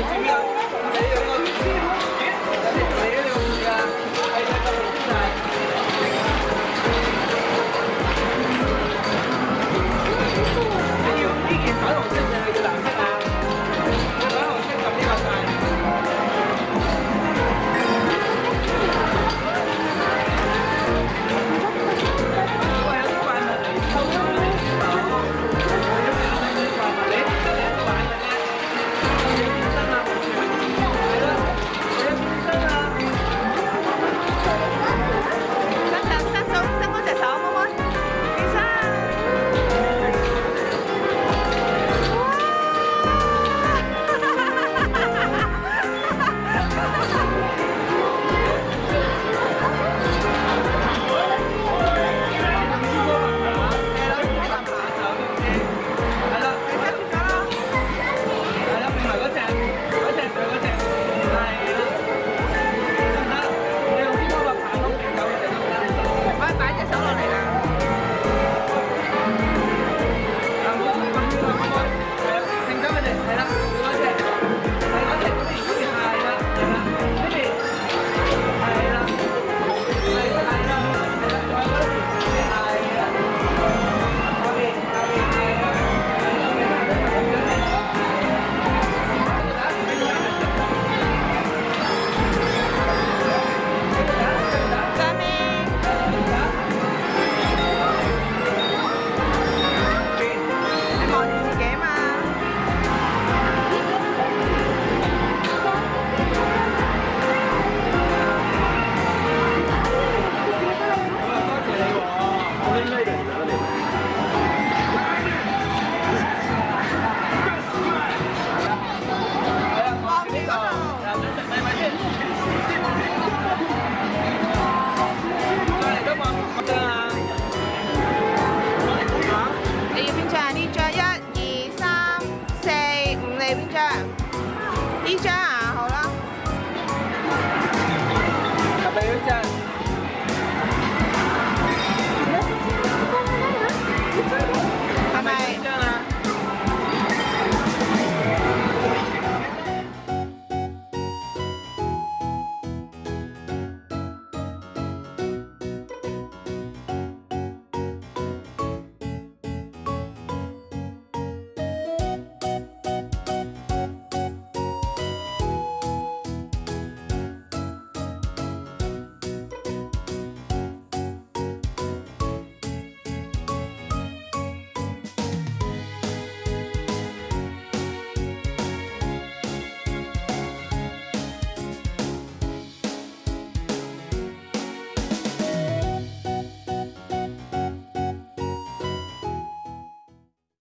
啦。你知？